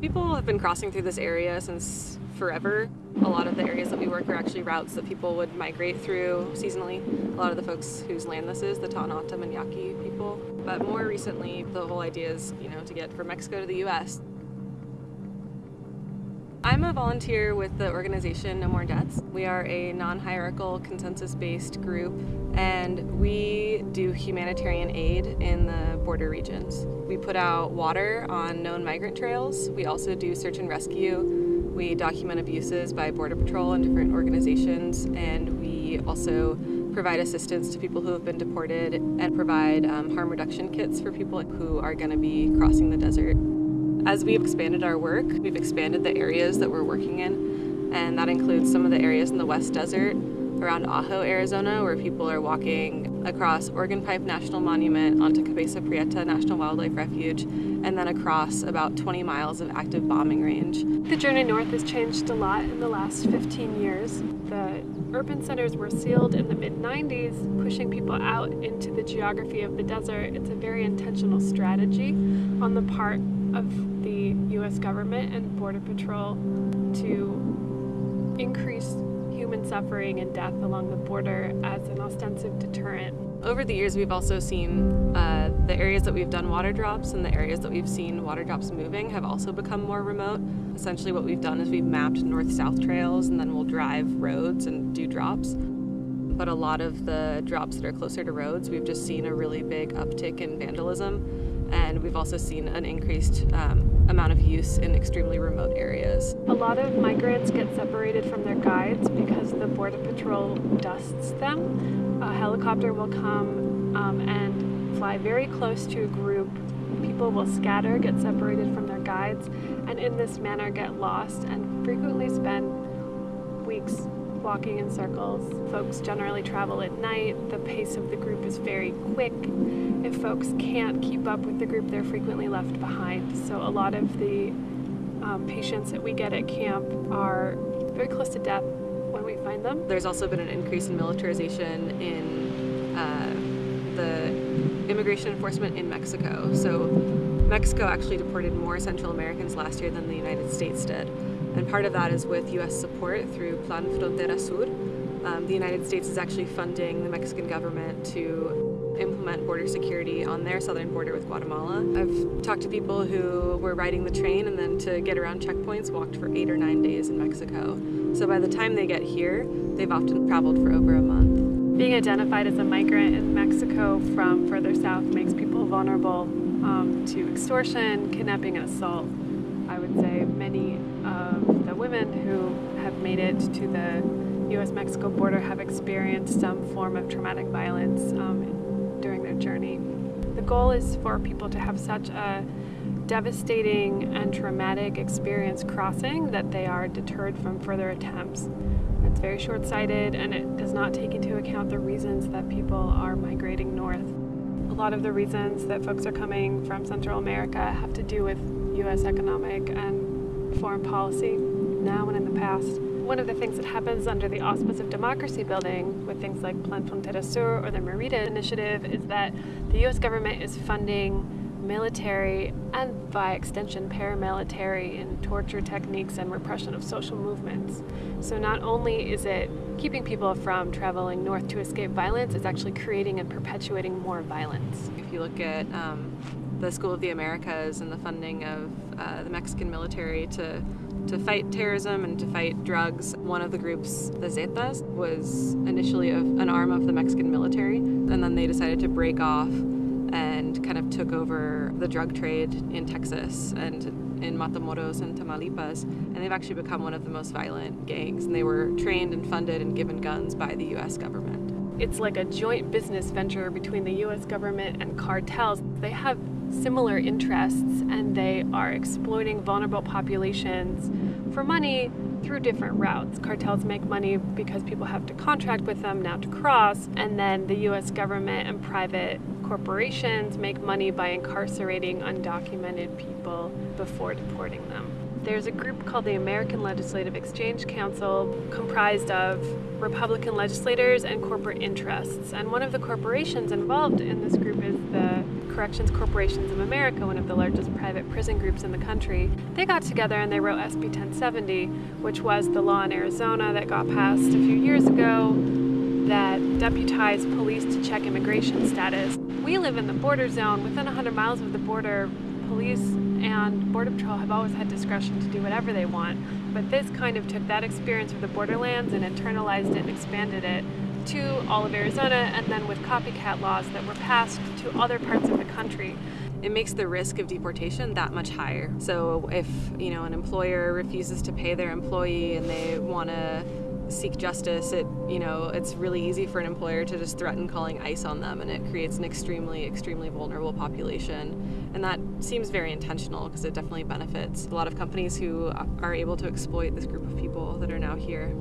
People have been crossing through this area since forever. A lot of the areas that we work are actually routes that people would migrate through seasonally. A lot of the folks whose land this is, the Tohono O'odham and Yaqui people. But more recently, the whole idea is, you know, to get from Mexico to the U.S. I'm a volunteer with the organization No More Deaths. We are a non-hierarchical, consensus-based group, and we do humanitarian aid in the border regions. We put out water on known migrant trails. We also do search and rescue. We document abuses by Border Patrol and different organizations, and we also provide assistance to people who have been deported and provide um, harm reduction kits for people who are going to be crossing the desert. As we've expanded our work, we've expanded the areas that we're working in, and that includes some of the areas in the West Desert, around Ajo, Arizona, where people are walking across Organ Pipe National Monument onto Cabeza Prieta National Wildlife Refuge, and then across about 20 miles of active bombing range. The journey north has changed a lot in the last 15 years. The urban centers were sealed in the mid-90s, pushing people out into the geography of the desert. It's a very intentional strategy on the part of U.S. government and Border Patrol to increase human suffering and death along the border as an ostensive deterrent. Over the years, we've also seen uh, the areas that we've done water drops and the areas that we've seen water drops moving have also become more remote. Essentially, what we've done is we've mapped north-south trails and then we'll drive roads and do drops. But a lot of the drops that are closer to roads, we've just seen a really big uptick in vandalism and we've also seen an increased um, amount of use in extremely remote areas. A lot of migrants get separated from their guides because the Border Patrol dusts them. A helicopter will come um, and fly very close to a group. People will scatter, get separated from their guides, and in this manner get lost and frequently spend weeks walking in circles. Folks generally travel at night. The pace of the group is very quick. If folks can't keep up with the group, they're frequently left behind. So a lot of the um, patients that we get at camp are very close to death when we find them. There's also been an increase in militarization in uh, the immigration enforcement in Mexico. So Mexico actually deported more Central Americans last year than the United States did. And part of that is with U.S. support through Plan Frontera Sur. Um, the United States is actually funding the Mexican government to implement border security on their southern border with Guatemala. I've talked to people who were riding the train and then to get around checkpoints walked for eight or nine days in Mexico. So by the time they get here, they've often traveled for over a month. Being identified as a migrant in Mexico from further south makes people vulnerable um, to extortion, kidnapping, and assault. I would say many of the women who have made it to the U.S.-Mexico border have experienced some form of traumatic violence um, during their journey. The goal is for people to have such a devastating and traumatic experience crossing that they are deterred from further attempts. It's very short-sighted and it does not take into account the reasons that people are migrating north. A lot of the reasons that folks are coming from Central America have to do with U.S. economic and foreign policy now and in the past. One of the things that happens under the auspice of democracy building with things like Plan Frontera Sur or the Merida Initiative is that the U.S. government is funding military and by extension paramilitary in torture techniques and repression of social movements. So not only is it keeping people from traveling north to escape violence, it's actually creating and perpetuating more violence. If you look at um, the School of the Americas and the funding of uh, the Mexican military to to fight terrorism and to fight drugs. One of the groups, the Zetas, was initially an arm of the Mexican military, and then they decided to break off and kind of took over the drug trade in Texas and in Matamoros and Tamaulipas, and they've actually become one of the most violent gangs, and they were trained and funded and given guns by the U.S. government. It's like a joint business venture between the U.S. government and cartels. They have similar interests and they are exploiting vulnerable populations for money through different routes. Cartels make money because people have to contract with them now to cross, and then the US government and private corporations make money by incarcerating undocumented people before deporting them. There's a group called the American Legislative Exchange Council comprised of Republican legislators and corporate interests. And one of the corporations involved in this group is the Corrections Corporations of America, one of the largest private prison groups in the country, they got together and they wrote SB 1070, which was the law in Arizona that got passed a few years ago that deputized police to check immigration status. We live in the border zone. Within 100 miles of the border, police and Border Patrol have always had discretion to do whatever they want. But this kind of took that experience with the borderlands and internalized it and expanded it to all of Arizona and then with copycat laws that were passed to other parts of the country. It makes the risk of deportation that much higher. So if, you know, an employer refuses to pay their employee and they want to seek justice, it you know it's really easy for an employer to just threaten calling ICE on them, and it creates an extremely extremely vulnerable population. And that seems very intentional because it definitely benefits a lot of companies who are able to exploit this group of people that are now here.